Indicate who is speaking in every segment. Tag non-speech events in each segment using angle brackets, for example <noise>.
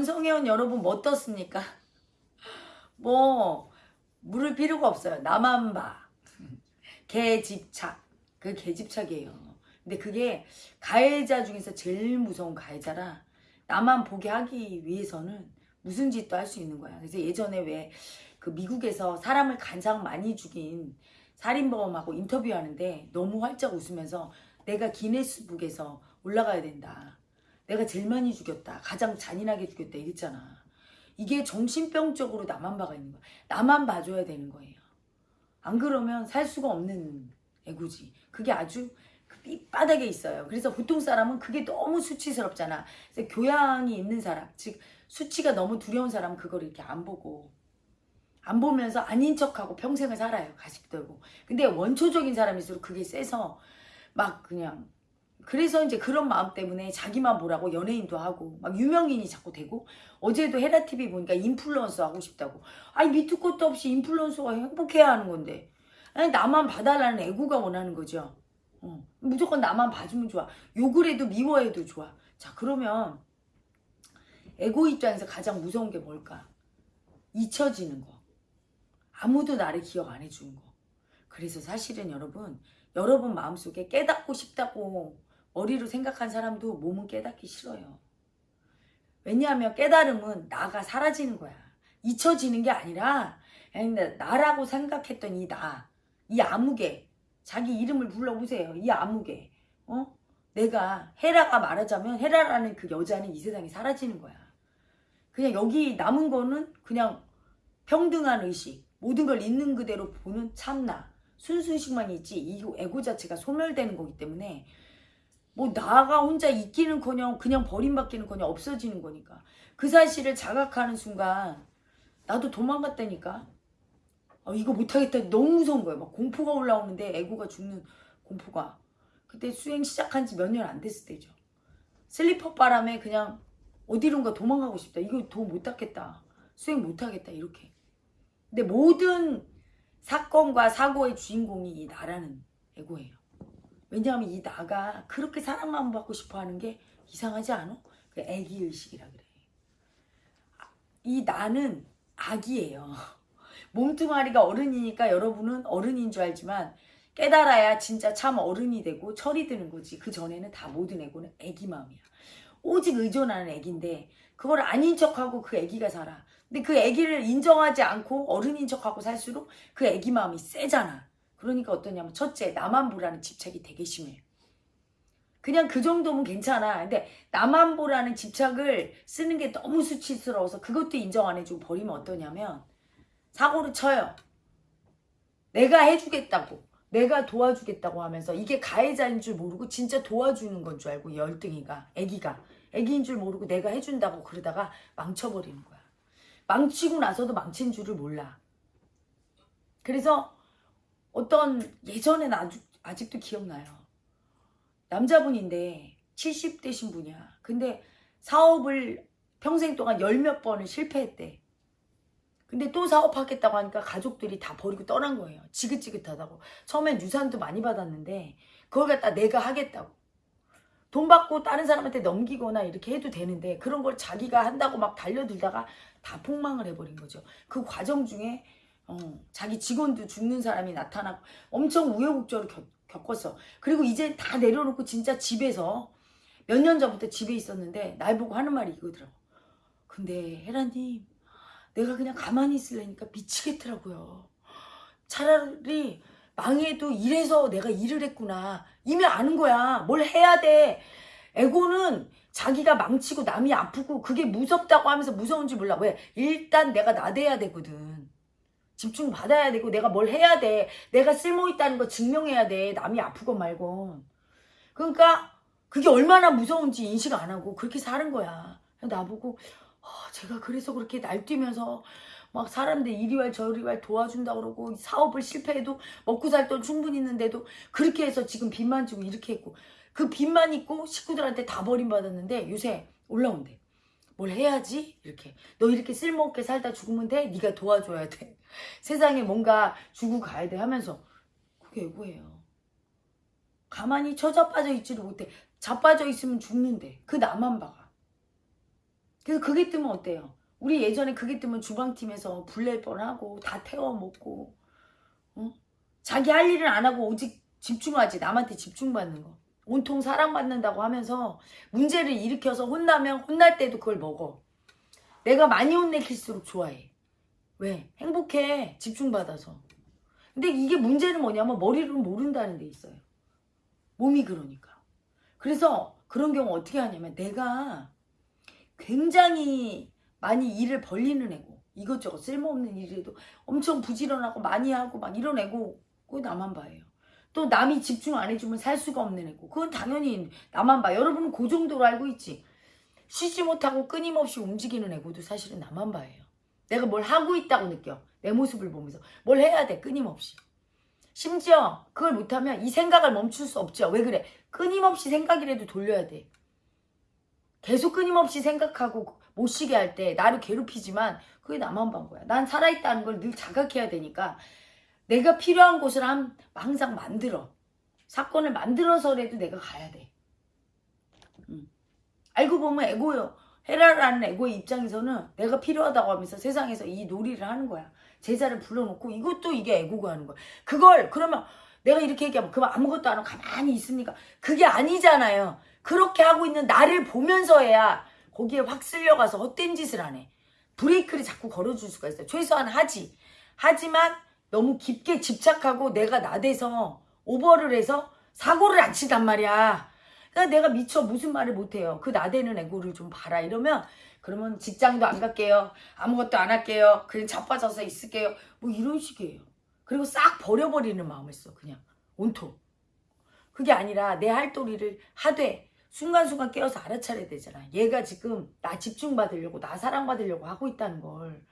Speaker 1: 권성현 여러분 뭐 떴습니까? <laughs> 뭐 물을 필요가 없어요. 나만 봐. 개집착. 그 개집착이에요. 근데 그게 가해자 중에서 제일 무서운 가해자라 나만 보게 하기 위해서는 무슨 짓도 할 수 있는 거야. 그래서 예전에 왜 그 미국에서 사람을 가장 많이 죽인 살인범하고 인터뷰하는데 너무 활짝 웃으면서 내가 기네스북에서 올라가야 된다. 내가 제일 많이 죽였다. 가장 잔인하게 죽였다. 이랬잖아. 이게 정신병적으로 나만 봐가 있는 거야. 나만 봐줘야 되는 거예요. 안 그러면 살 수가 없는 애고지. 그게 아주 그 밑바닥에 있어요. 그래서 보통 사람은 그게 너무 수치스럽잖아. 그래서 교양이 있는 사람, 즉 수치가 너무 두려운 사람은 그걸 이렇게 안 보고 안 보면서 아닌 척하고 평생을 살아요. 가식 들고. 근데 원초적인 사람일수록 그게 세서 막 그냥 그래서 이제 그런 마음 때문에 자기만 보라고 연예인도 하고 막 유명인이 자꾸 되고 어제도 헤라TV 보니까 인플루언서 하고 싶다고. 아니 밑도 끝도 없이 인플루언서가 행복해야 하는 건데. 아니 나만 봐달라는 애고가 원하는 거죠. 어, 무조건 나만 봐주면 좋아. 욕을 해도 미워해도 좋아. 자 그러면 애고 입장에서 가장 무서운 게 뭘까? 잊혀지는 거. 아무도 나를 기억 안 해주는 거. 그래서 사실은 여러분 여러분 마음속에 깨닫고 싶다고 머리로 생각한 사람도 몸은 깨닫기 싫어요. 왜냐하면 깨달음은 나가 사라지는 거야. 잊혀지는 게 아니라 나라고 생각했던 이 나, 이 아무개, 자기 이름을 불러보세요. 이 아무개. 어? 내가 헤라가 말하자면 헤라라는 그 여자는 이 세상에 사라지는 거야. 그냥 여기 남은 거는 그냥 평등한 의식, 모든 걸 있는 그대로 보는 참나, 순수의식만 있지 이 애고 자체가 소멸되는 거기 때문에 뭐 나가 혼자 있기는커녕 그냥 버림받기는커녕 없어지는 거니까. 그 사실을 자각하는 순간 나도 도망갔다니까. 아, 이거 못하겠다. 너무 무서운 거예요. 막 공포가 올라오는데 애고가 죽는 공포가. 그때 수행 시작한 지 몇 년 안 됐을 때죠. 슬리퍼 바람에 그냥 어디론가 도망가고 싶다. 이거 도 못 닦겠다. 수행 못하겠다. 이렇게. 근데 모든 사건과 사고의 주인공이 이 나라는 애고예요 왜냐하면 이 나가 그렇게 사랑만 받고 싶어 하는 게 이상하지 않아? 그 애기 의식이라 그래. 이 나는 아기예요. <laughs> 몸뚱아리가 어른이니까 여러분은 어른인 줄 알지만 깨달아야 진짜 참 어른이 되고 철이 드는 거지. 그 전에는 다 모든 애고는 애기 마음이야. 오직 의존하는 애기인데 그걸 아닌 척하고 그 애기가 살아. 근데 그 애기를 인정하지 않고 어른인 척하고 살수록 그 애기 마음이 세잖아. 그러니까 어떠냐면 첫째 나만 보라는 집착이 되게 심해. 그냥 그 정도면 괜찮아. 근데 나만 보라는 집착을 쓰는 게 너무 수치스러워서 그것도 인정 안 해주고 버리면 어떠냐면 사고를 쳐요. 내가 해주겠다고 내가 도와주겠다고 하면서 이게 가해자인 줄 모르고 진짜 도와주는 건 줄 알고 열등이가 애기가 애기인 줄 모르고 내가 해준다고 그러다가 망쳐버리는 거야. 망치고 나서도 망친 줄을 몰라. 그래서 어떤 예전엔 아주, 아직도 기억나요. 남자분인데 70대신 분이야. 근데 사업을 평생 동안 열 몇 번을 실패했대. 근데 또 사업하겠다고 하니까 가족들이 다 버리고 떠난 거예요. 지긋지긋하다고. 처음엔 유산도 많이 받았는데 그걸 갖다 내가 하겠다고. 돈 받고 다른 사람한테 넘기거나 이렇게 해도 되는데 그런 걸 자기가 한다고 막 달려들다가 다 폭망을 해버린 거죠. 그 과정 중에 어, 자기 직원도 죽는 사람이 나타나고 엄청 우여곡절을 겪, 겪었어. 그리고 이제 다 내려놓고 진짜 집에서 몇 년 전부터 집에 있었는데 날 보고 하는 말이 이거더라고. 근데 헤라님 내가 그냥 가만히 있으려니까 미치겠더라고요. 차라리 망해도 이래서 내가 일을 했구나. 이미 아는 거야. 뭘 해야 돼. 에고는 자기가 망치고 남이 아프고 그게 무섭다고 하면서 무서운지 몰라. 왜? 일단 내가 나대야 되거든. 집중 받아야 되고 내가 뭘 해야 돼. 내가 쓸모있다는 거 증명해야 돼. 남이 아프건 말건. 그러니까 그게 얼마나 무서운지 인식 안 하고 그렇게 사는 거야. 나보고 어, 제가 그래서 그렇게 날뛰면서 막 사람들 이리왈 저리왈 도와준다 그러고 사업을 실패해도 먹고 살 돈 충분히 있는데도 그렇게 해서 지금 빚만 지고 이렇게 했고 그 빚만 있고 식구들한테 다 버림받았는데 요새 올라온대. 뭘 해야지? 이렇게. 너 이렇게 쓸모없게 살다 죽으면 돼? 네가 도와줘야 돼. <laughs> 세상에 뭔가 주고 가야 돼 하면서 그게 애고예요. 가만히 처자빠져 있지를 못해. 자빠져 있으면 죽는데 그 나만 봐가. 그래서 그게 뜨면 어때요? 우리 예전에 그게 뜨면 주방팀에서 불낼 뻔하고 다 태워 먹고 어? 자기 할 일은 안 하고 오직 집중하지 남한테 집중받는 거 온통 사랑받는다고 하면서 문제를 일으켜서 혼나면 혼날 때도 그걸 먹어. 내가 많이 혼내킬수록 좋아해. 왜? 행복해. 집중받아서. 근데 이게 문제는 뭐냐면 머리로는 모른다는 데 있어요. 몸이 그러니까. 그래서 그런 경우 어떻게 하냐면 내가 굉장히 많이 일을 벌리는 애고 이것저것 쓸모없는 일에도 엄청 부지런하고 많이 하고 막 이런 애고 그거 나만 봐요. 또 남이 집중 안 해주면 살 수가 없는 애고 그건 당연히 나만 봐. 여러분은 그 정도로 알고 있지. 쉬지 못하고 끊임없이 움직이는 애고도 사실은 나만 봐요. 내가 뭘 하고 있다고 느껴. 내 모습을 보면서 뭘 해야 돼 끊임없이. 심지어 그걸 못하면 이 생각을 멈출 수 없죠. 왜 그래? 끊임없이 생각이라도 돌려야 돼. 계속 끊임없이 생각하고 못 쉬게 할 때 나를 괴롭히지만 그게 나만 본 거야. 난 살아있다는 걸 늘 자각해야 되니까 내가 필요한 곳을 한, 항상 만들어. 사건을 만들어서라도 내가 가야 돼. 음. 알고 보면 에고요. 헤라라는 에고의 입장에서는 내가 필요하다고 하면서 세상에서 이 놀이를 하는 거야. 제자를 불러놓고 이것도 이게 에고가 하는 거야. 그걸 그러면 내가 이렇게 얘기하면 그만 아무것도 안 하고 가만히 있습니까? 그게 아니잖아요. 그렇게 하고 있는 나를 보면서 해야 거기에 확 쓸려가서 헛된 짓을 안 해. 브레이크를 자꾸 걸어줄 수가 있어요. 최소한 하지. 하지만 너무 깊게 집착하고 내가 나대서 오버를 해서 사고를 안 치단 말이야. 그러니까 내가 미쳐 무슨 말을 못해요. 그 나대는 애고를 좀 봐라 이러면 그러면 직장도 안 갈게요. 아무것도 안 할게요. 그냥 자빠져서 있을게요. 뭐 이런 식이에요. 그리고 싹 버려버리는 마음을 써 그냥 온통. 그게 아니라 내 할 도리를 하되 순간순간 깨어서 알아차려야 되잖아. 얘가 지금 나 집중받으려고 나 사랑받으려고 하고 있다는 걸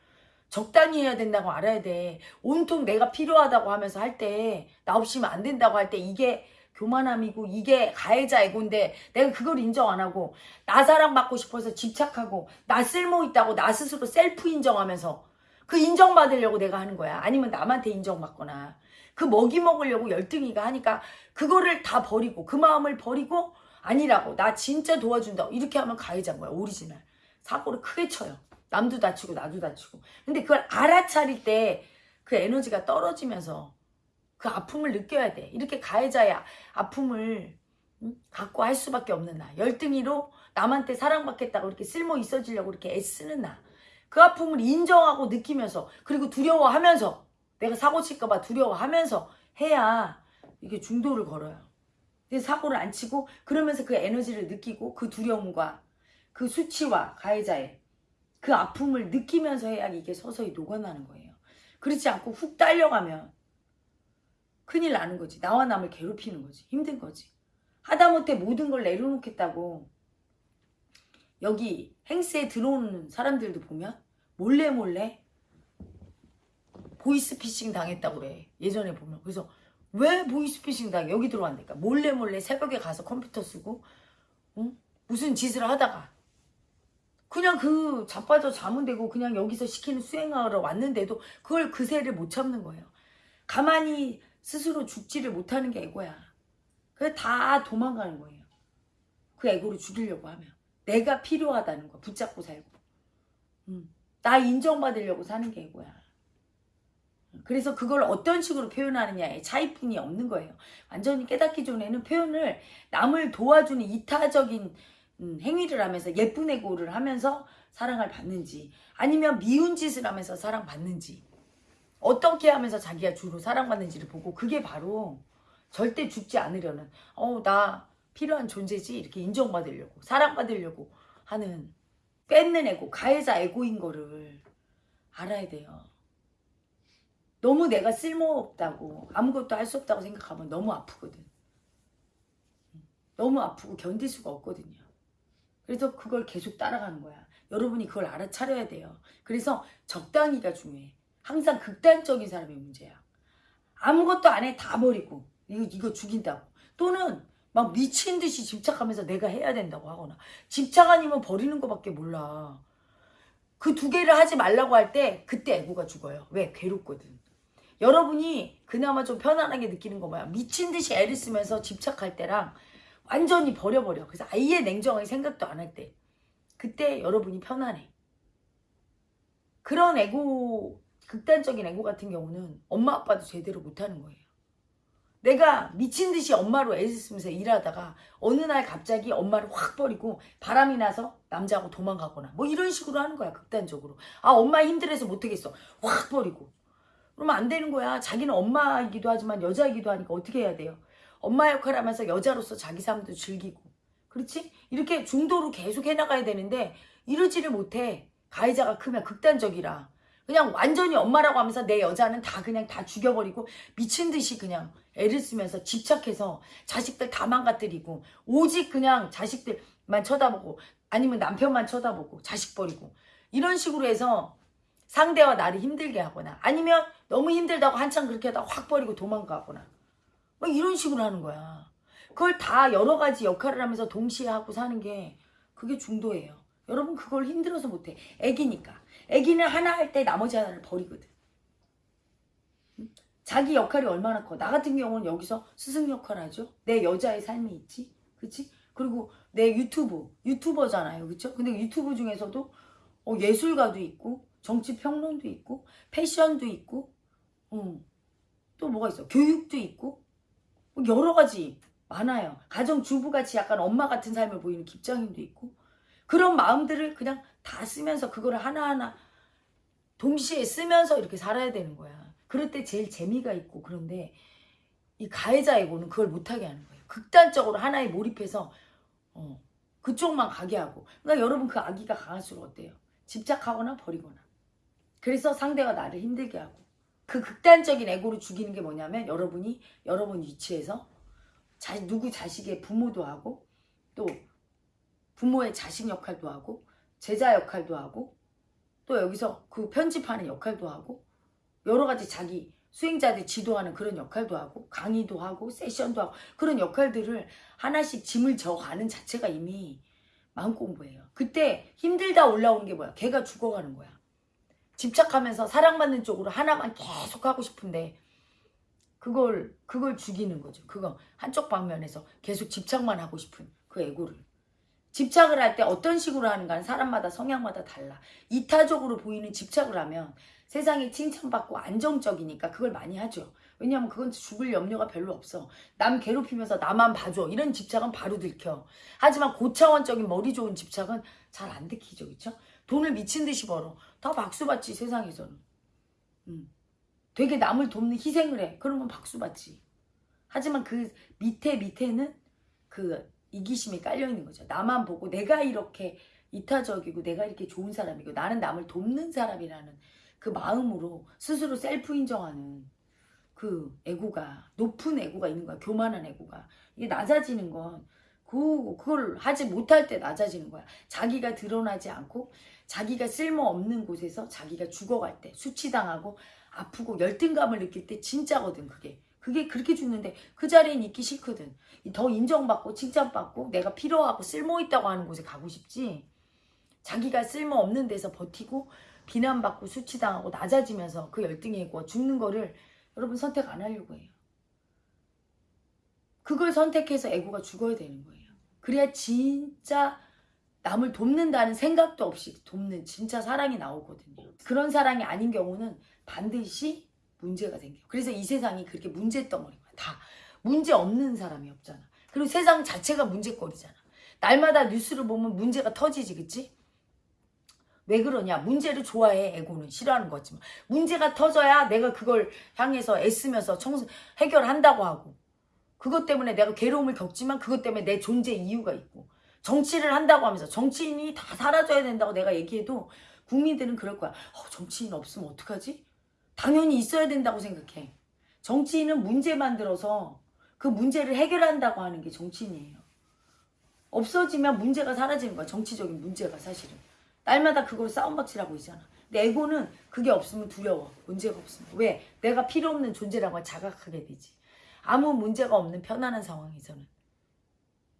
Speaker 1: 적당히 해야 된다고 알아야 돼. 온통 내가 필요하다고 하면서 할 때 나 없이면 안 된다고 할 때 이게 교만함이고 이게 가해자 애고인데 내가 그걸 인정 안 하고 나 사랑받고 싶어서 집착하고 나 쓸모 있다고 나 스스로 셀프 인정하면서 그 인정받으려고 내가 하는 거야. 아니면 남한테 인정받거나. 그 먹이 먹으려고 열등이가 하니까 그거를 다 버리고 그 마음을 버리고 아니라고. 나 진짜 도와준다 이렇게 하면 가해자인 거야 오리지널. 사고를 크게 쳐요 남도 다치고 나도 다치고. 근데 그걸 알아차릴 때 그 에너지가 떨어지면서 그 아픔을 느껴야 돼. 이렇게 가해자의 아픔을 응? 갖고 할 수밖에 없는 나. 열등이로 남한테 사랑받겠다고 이렇게 쓸모 있어지려고 이렇게 애쓰는 나. 그 아픔을 인정하고 느끼면서 그리고 두려워하면서 내가 사고 칠까봐 두려워하면서 해야 이게 중도를 걸어요. 사고를 안 치고 그러면서 그 에너지를 느끼고 그 두려움과 그 수치와 가해자의 그 아픔을 느끼면서 해야 이게 서서히 녹아나는 거예요. 그렇지 않고 훅 딸려가면 큰일 나는 거지. 나와 남을 괴롭히는 거지. 힘든 거지. 하다못해 모든 걸 내려놓겠다고 여기 행스에 들어오는 사람들도 보면 몰래 몰래 보이스피싱 당했다고 그래. 예전에 보면. 그래서 왜 보이스피싱 당 여기 들어왔니까 몰래 몰래 새벽에 가서 컴퓨터 쓰고 응? 무슨 짓을 하다가 그냥 그 자빠져 자면 되고 그냥 여기서 시키는 수행하러 왔는데도 그걸 그새를 못 참는 거예요. 가만히 스스로 죽지를 못하는 게 애고야. 그래 다 도망가는 거예요. 그 애고를 죽이려고 하면 내가 필요하다는 거야. 붙잡고 살고. 응. 나 인정받으려고 사는 게 애고야. 그래서 그걸 어떤 식으로 표현하느냐에 차이뿐이 없는 거예요. 완전히 깨닫기 전에는 표현을 남을 도와주는 이타적인 음, 행위를 하면서 예쁜 애고를 하면서 사랑을 받는지 아니면 미운 짓을 하면서 사랑받는지 어떻게 하면서 자기가 주로 사랑받는지를 보고 그게 바로 절대 죽지 않으려는 어 나 필요한 존재지 이렇게 인정받으려고 사랑받으려고 하는 뺏는 애고 가해자 애고인 거를 알아야 돼요. 너무 내가 쓸모없다고 아무것도 할 수 없다고 생각하면 너무 아프거든. 너무 아프고 견딜 수가 없거든요. 그래서 그걸 계속 따라가는 거야. 여러분이 그걸 알아차려야 돼요. 그래서 적당히가 중요해. 항상 극단적인 사람의 문제야. 아무것도 안 해 다 버리고 이거, 이거 죽인다고. 또는 막 미친 듯이 집착하면서 내가 해야 된다고 하거나 집착 아니면 버리는 것밖에 몰라. 그 두 개를 하지 말라고 할 때 그때 애고가 죽어요. 왜? 괴롭거든. 여러분이 그나마 좀 편안하게 느끼는 거 뭐야? 미친 듯이 애를 쓰면서 집착할 때랑 완전히 버려버려. 그래서 아예 냉정하게 생각도 안 할 때. 그때 여러분이 편안해. 그런 애고, 극단적인 애고 같은 경우는 엄마 아빠도 제대로 못하는 거예요. 내가 미친 듯이 엄마로 애를 쓰면서 일하다가 어느 날 갑자기 엄마를 확 버리고 바람이 나서 남자하고 도망가거나 뭐 이런 식으로 하는 거야 극단적으로 아 엄마 힘들어서 못하겠어 확 버리고 그러면 안 되는 거야 자기는 엄마이기도 하지만 여자이기도 하니까 어떻게 해야 돼요 엄마 역할을 하면서 여자로서 자기 삶도 즐기고. 그렇지? 이렇게 중도로 계속 해나가야 되는데 이러지를 못해. 가해자가 크면 극단적이라. 그냥 완전히 엄마라고 하면서 내 여자는 다 그냥 다 죽여버리고 미친 듯이 그냥 애를 쓰면서 집착해서 자식들 다 망가뜨리고 오직 그냥 자식들만 쳐다보고 아니면 남편만 쳐다보고 자식 버리고 이런 식으로 해서 상대와 나를 힘들게 하거나 아니면 너무 힘들다고 한참 그렇게 하다가 확 버리고 도망가거나 뭐 이런 식으로 하는 거야. 그걸 다 여러 가지 역할을 하면서 동시에 하고 사는 게 그게 중도예요. 여러분 그걸 힘들어서 못해. 애기니까. 애기는 하나 할 때 나머지 하나를 버리거든. 응? 자기 역할이 얼마나 커. 나 같은 경우는 여기서 스승 역할 하죠. 내 여자의 삶이 있지. 그치? 그리고 내 유튜브. 유튜버잖아요. 그쵸? 근데 유튜브 중에서도 어, 예술가도 있고 정치평론도 있고 패션도 있고 어, 또 뭐가 있어. 교육도 있고 뭐 여러 가지 많아요. 가정주부같이 약간 엄마 같은 삶을 보이는 김장님도 있고 그런 마음들을 그냥 다 쓰면서 그거를 하나하나 동시에 쓰면서 이렇게 살아야 되는 거야. 그럴 때 제일 재미가 있고 그런데 이 가해자 에고는 그걸 못하게 하는 거예요. 극단적으로 하나에 몰입해서 어, 그쪽만 가게 하고 그러니까 여러분 그 아기가 강할수록 어때요? 집착하거나 버리거나 그래서 상대가 나를 힘들게 하고 그 극단적인 에고를 죽이는 게 뭐냐면 여러분이 여러분 위치에서 자, 누구 자식의 부모도 하고 또 부모의 자식 역할도 하고 제자 역할도 하고 또 여기서 그 편집하는 역할도 하고 여러 가지 자기 수행자들 지도하는 그런 역할도 하고 강의도 하고 세션도 하고 그런 역할들을 하나씩 짐을 져가는 자체가 이미 마음 공부예요. 그때 힘들다 올라오는 게 뭐야? 걔가 죽어가는 거야. 집착하면서 사랑받는 쪽으로 하나만 계속 하고 싶은데 그걸 그걸 죽이는 거죠. 그거 한쪽 방면에서 계속 집착만 하고 싶은 그 에고를 집착을 할 때 어떤 식으로 하는가는 사람마다 성향마다 달라. 이타적으로 보이는 집착을 하면 세상에 칭찬받고 안정적이니까 그걸 많이 하죠. 왜냐하면 그건 죽을 염려가 별로 없어. 남 괴롭히면서 나만 봐줘. 이런 집착은 바로 들켜. 하지만 고차원적인 머리 좋은 집착은 잘 안 들키죠. 그쵸? 돈을 미친 듯이 벌어. 다 박수 받지 세상에서는. 음. 되게 남을 돕는 희생을 해. 그러면 박수 받지. 하지만 그 밑에 밑에는 그 이기심이 깔려 있는 거죠. 나만 보고 내가 이렇게 이타적이고 내가 이렇게 좋은 사람이고 나는 남을 돕는 사람이라는 그 마음으로 스스로 셀프 인정하는 그 애고가 높은 애고가 있는 거야. 교만한 애고가. 이게 낮아지는 건 그, 그걸 하지 못할 때 낮아지는 거야. 자기가 드러나지 않고 자기가 쓸모없는 곳에서 자기가 죽어갈 때 수치당하고 아프고 열등감을 느낄 때 진짜거든 그게. 그게 그렇게 죽는데 그 자리엔 있기 싫거든. 더 인정받고 칭찬받고 내가 필요하고 쓸모있다고 하는 곳에 가고 싶지. 자기가 쓸모없는 데서 버티고 비난받고 수치당하고 낮아지면서 그 열등에 있고 죽는 거를 여러분 선택 안 하려고 해요. 그걸 선택해서 애고가 죽어야 되는 거예요. 그래야 진짜 남을 돕는다는 생각도 없이 돕는 진짜 사랑이 나오거든요. 그런 사랑이 아닌 경우는 반드시 문제가 생겨. 그래서 이 세상이 그렇게 문제 덩어리야. 다 문제 없는 사람이 없잖아. 그리고 세상 자체가 문제거리잖아. 날마다 뉴스를 보면 문제가 터지지, 그치? 왜 그러냐? 문제를 좋아해, 에고는. 싫어하는 거지만. 문제가 터져야 내가 그걸 향해서 애쓰면서 청소, 해결한다고 하고. 그것 때문에 내가 괴로움을 겪지만 그것 때문에 내 존재 이유가 있고. 정치를 한다고 하면서 정치인이 다 사라져야 된다고 내가 얘기해도 국민들은 그럴 거야. 어, 정치인 없으면 어떡하지? 당연히 있어야 된다고 생각해. 정치인은 문제 만들어서 그 문제를 해결한다고 하는 게 정치인이에요. 없어지면 문제가 사라지는 거야. 정치적인 문제가 사실은. 날마다 그걸 싸움박질하고 있잖아. 에고는 그게 없으면 두려워. 문제가 없으면. 왜? 내가 필요 없는 존재라고 자각하게 되지. 아무 문제가 없는 편안한 상황에서는.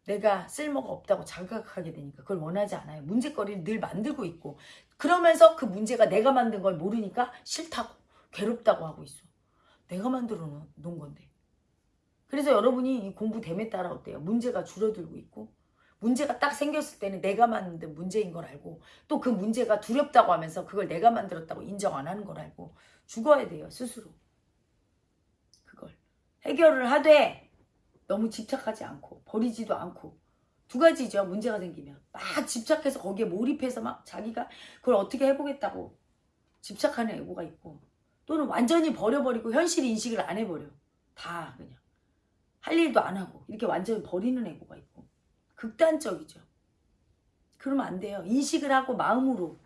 Speaker 1: 내가 쓸모가 없다고 자각하게 되니까 그걸 원하지 않아요. 문제거리를 늘 만들고 있고 그러면서 그 문제가 내가 만든 걸 모르니까 싫다고 괴롭다고 하고 있어. 내가 만들어 놓은 건데. 그래서 여러분이 이 공부 됨에 따라 어때요? 문제가 줄어들고 있고 문제가 딱 생겼을 때는 내가 만든 문제인 걸 알고 또 그 문제가 두렵다고 하면서 그걸 내가 만들었다고 인정 안 하는 걸 알고 죽어야 돼요 스스로 그걸 해결을 하되 너무 집착하지 않고 버리지도 않고 두 가지죠 문제가 생기면 막 집착해서 거기에 몰입해서 막 자기가 그걸 어떻게 해보겠다고 집착하는 애고가 있고 또는 완전히 버려버리고 현실 인식을 안 해버려 다 그냥 할 일도 안 하고 이렇게 완전히 버리는 애고가 있고 극단적이죠. 그러면 안 돼요. 인식을 하고 마음으로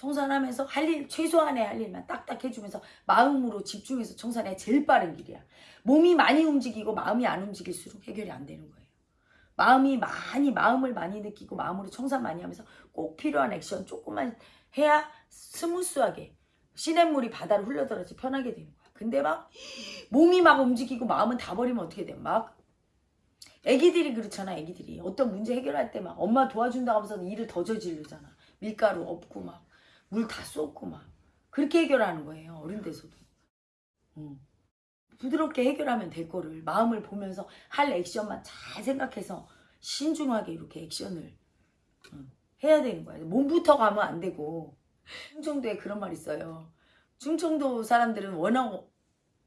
Speaker 1: 청산하면서 할 일, 최소한의 할 일만 딱딱 해주면서 마음으로 집중해서 청산해야 제일 빠른 길이야. 몸이 많이 움직이고 마음이 안 움직일수록 해결이 안 되는 거예요. 마음이 많이, 마음을 많이 느끼고 마음으로 청산 많이 하면서 꼭 필요한 액션 조금만 해야 스무스하게 시냇물이 바다로 흘러들어지 편하게 되는 거야. 근데 막 몸이 막 움직이고 마음은 다 버리면 어떻게 돼? 막 애기들이 그렇잖아 애기들이 어떤 문제 해결할 때 막 엄마 도와준다고 하면서 일을 더 저지르잖아 밀가루 없고 막 물 다 쏟고 막. 그렇게 해결하는 거예요 어른 돼서도. 응. 부드럽게 해결하면 될 거를 마음을 보면서 할 액션만 잘 생각해서 신중하게 이렇게 액션을 응, 해야 되는 거야. 몸부터 가면 안 되고. 충청도에 그런 말 있어요. 충청도 사람들은 워낙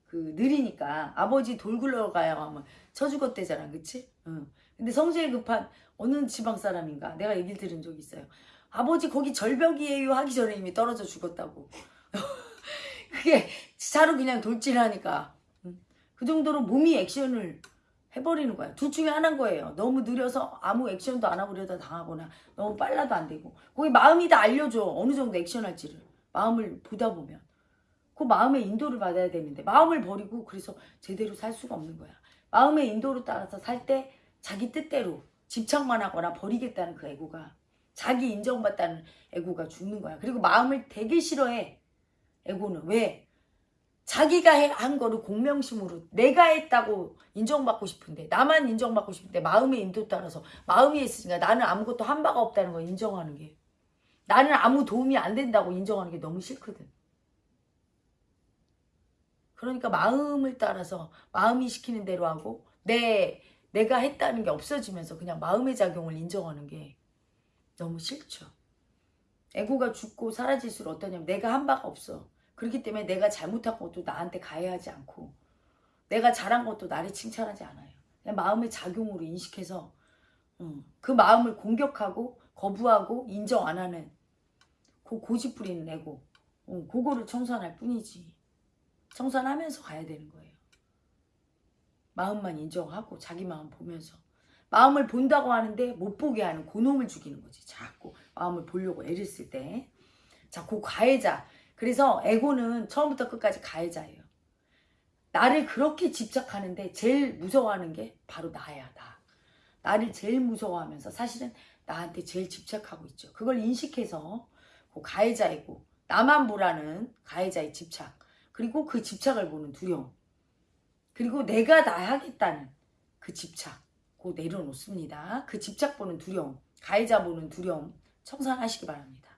Speaker 1: 그 느리니까 아버지 돌 굴러가야 하면 쳐 죽었대잖아 그치? 응. 근데 성질 급한 어느 지방 사람인가? 내가 얘기를 들은 적이 있어요 아버지 거기 절벽이에요 하기 전에 이미 떨어져 죽었다고. <laughs> 그게 차로 그냥 돌진하니까. 응. 그 정도로 몸이 액션을 해버리는 거야. 둘 중에 하나인 거예요. 너무 느려서 아무 액션도 안 하고 그러다 당하거나 너무 빨라도 안 되고. 거기 마음이 다 알려줘. 어느 정도 액션 할지를. 마음을 보다 보면. 그 마음의 인도를 받아야 되는데 마음을 버리고 그래서 제대로 살 수가 없는 거야. 마음의 인도를 따라서 살 때 자기 뜻대로 집착만 하거나 버리겠다는 그 애고가 자기 인정받다는 애고가 죽는 거야. 그리고 마음을 되게 싫어해. 애고는 왜? 자기가 해- 한 거를 공명심으로 내가 했다고 인정받고 싶은데 나만 인정받고 싶은데 마음의 인도 따라서 마음이 했으니까 나는 아무것도 한 바가 없다는 걸 인정하는 게 나는 아무 도움이 안 된다고 인정하는 게 너무 싫거든. 그러니까 마음을 따라서 마음이 시키는 대로 하고 내 내가 했다는 게 없어지면서 그냥 마음의 작용을 인정하는 게 너무 싫죠. 에고가 죽고 사라질수록 어떠냐면 내가 한 바가 없어. 그렇기 때문에 내가 잘못한 것도 나한테 가해하지 않고 내가 잘한 것도 나를 칭찬하지 않아요. 그냥 마음의 작용으로 인식해서 음, 그 마음을 공격하고 거부하고 인정 안 하는 그 고집 부리는 에고 음, 그거를 청산할 뿐이지. 청산하면서 가야 되는 거예요. 마음만 인정하고 자기 마음 보면서 마음을 본다고 하는데 못 보게 하는 고놈을 죽이는 거지. 자꾸 마음을 보려고 애를 쓸 때. 자, 그 가해자. 그래서 에고는 처음부터 끝까지 가해자예요. 나를 그렇게 집착하는데 제일 무서워하는 게 바로 나야, 나. 나를 제일 무서워하면서 사실은 나한테 제일 집착하고 있죠. 그걸 인식해서 그 가해자이고 나만 보라는 가해자의 집착. 그리고 그 집착을 보는 두려움. 그리고 내가 다 하겠다는 그 집착. 고 내려놓습니다. 그 집착 보는 두려움. 가해자 보는 두려움. 청산하시기 바랍니다.